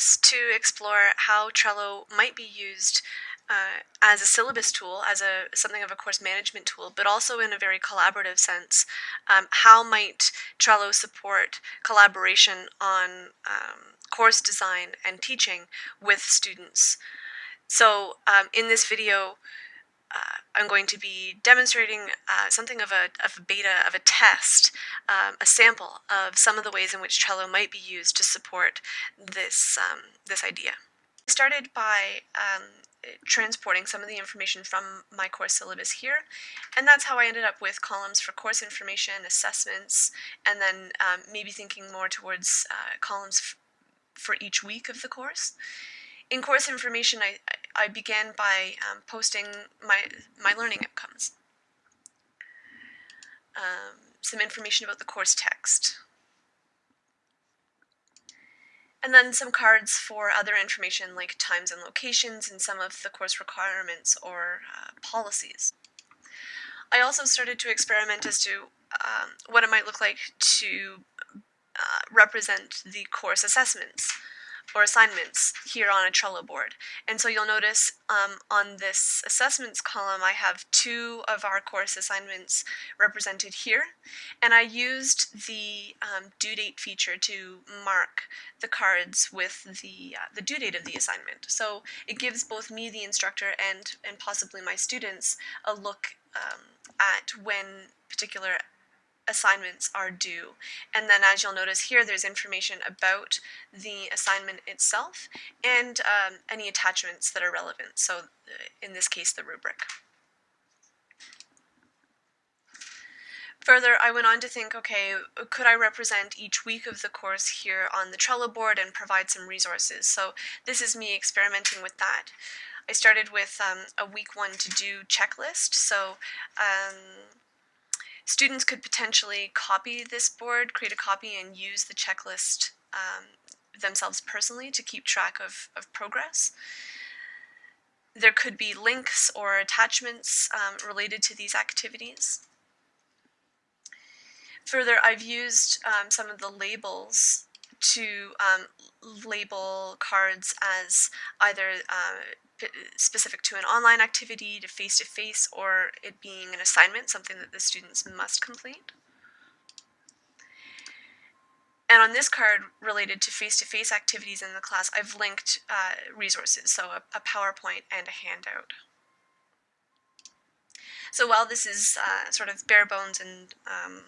curious to explore how Trello might be used uh, as a syllabus tool, as a something of a course management tool, but also in a very collaborative sense. Um, how might Trello support collaboration on um, course design and teaching with students? So um, in this video, uh, I'm going to be demonstrating uh, something of a, of a beta, of a test, um, a sample of some of the ways in which Trello might be used to support this, um, this idea. I started by um, transporting some of the information from my course syllabus here, and that's how I ended up with columns for course information, assessments, and then um, maybe thinking more towards uh, columns for each week of the course. In course information, I, I began by um, posting my, my learning outcomes. Um, some information about the course text. And then some cards for other information like times and locations and some of the course requirements or uh, policies. I also started to experiment as to um, what it might look like to uh, represent the course assessments or assignments here on a Trello board. And so you'll notice um, on this assessments column I have two of our course assignments represented here. And I used the um, due date feature to mark the cards with the, uh, the due date of the assignment. So it gives both me, the instructor, and, and possibly my students a look um, at when particular assignments are due. And then as you'll notice here, there's information about the assignment itself and um, any attachments that are relevant. So uh, in this case, the rubric. Further, I went on to think, okay, could I represent each week of the course here on the Trello board and provide some resources? So this is me experimenting with that. I started with um, a week one to do checklist. So um, Students could potentially copy this board, create a copy, and use the checklist um, themselves personally to keep track of, of progress. There could be links or attachments um, related to these activities. Further, I've used um, some of the labels to um, label cards as either uh, specific to an online activity, to face-to-face, -face, or it being an assignment, something that the students must complete. And on this card related to face-to-face -face activities in the class, I've linked uh, resources, so a, a, PowerPoint and a handout. So while this is uh, sort of bare bones and um,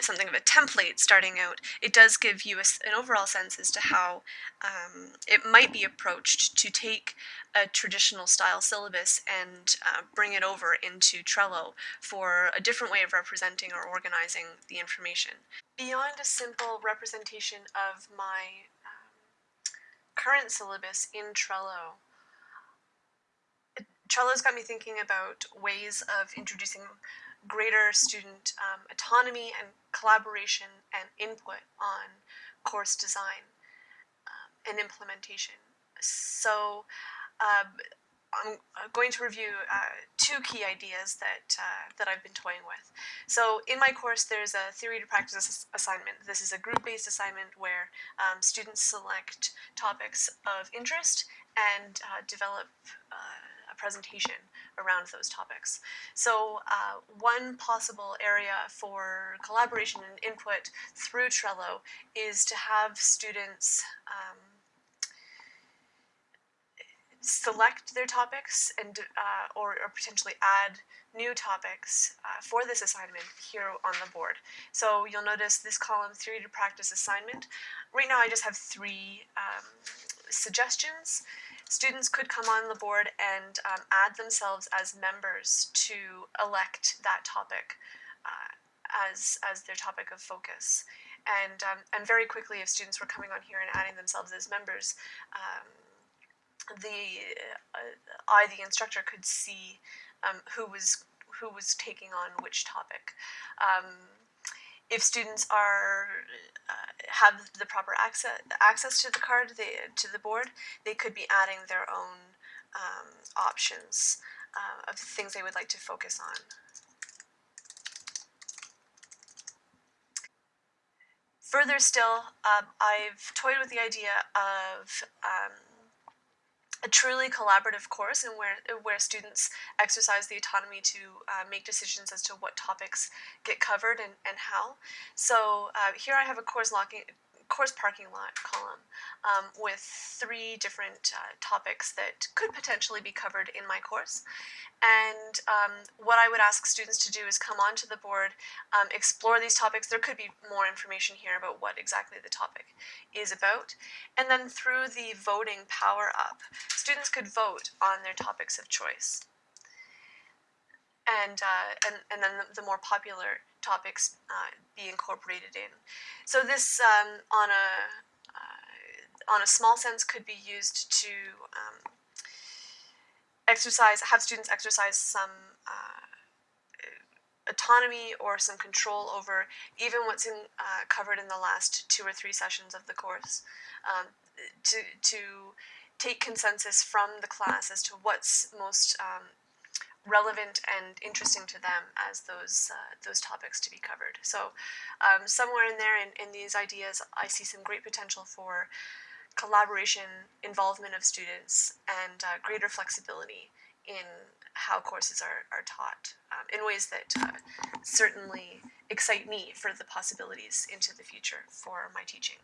something of a template starting out, it does give you a, an overall sense as to how um, it might be approached to take a traditional style syllabus and uh, bring it over into Trello for a different way of representing or organizing the information. Beyond a simple representation of my um, current syllabus in Trello, Trello's got me thinking about ways of introducing greater student um, autonomy and collaboration and input on course design um, and implementation. So um, I'm going to review uh, two key ideas that, uh, that I've been toying with. So in my course there's a theory to practice assignment. This is a group-based assignment where um, students select topics of interest and uh, develop uh, a presentation around those topics. So uh, one possible area for collaboration and input through Trello is to have students um, select their topics and uh, or, or, potentially add new topics uh, for this assignment here on the board. So you'll notice this column, theory to practice assignment. Right now I just have three um, suggestions. Students could come on the board and um, add themselves as members to elect that topic uh, as, as their topic of focus. And, um, and very quickly, if students were coming on here and adding themselves as members, um, the uh, I, the instructor, could see um, who was who was taking on which topic. Um, if students are uh, have the proper access access to the card, they, to the board, they could be adding their own um, options uh, of things they would like to focus on. Further still, um, I've toyed with the idea of um, a truly collaborative course and where where students exercise the autonomy to uh, make decisions as to what topics get covered and, and how. So uh, here I have a course locking course parking lot column um, with three different uh, topics that could potentially be covered in my course. And um, what I would ask students to do is come onto the board, um, explore these topics. There could be more information here about what exactly the topic is about. And then through the voting power up, students could vote on their topics of choice. And, uh, and, and then the, the more popular topics uh, be incorporated in. So this, um, on a uh, on a small sense, could be used to um, exercise, have students exercise some uh, autonomy or some control over even what's in, uh, covered in the last two or three sessions of the course. Um, to to take consensus from the class as to what's most um, relevant and interesting to them as those uh, those topics to be covered. So um, somewhere in there, in, in these ideas, I see some great potential for collaboration, involvement of students, and uh, greater flexibility in how courses are, are taught um, in ways that uh, certainly excite me for the possibilities into the future for my teaching.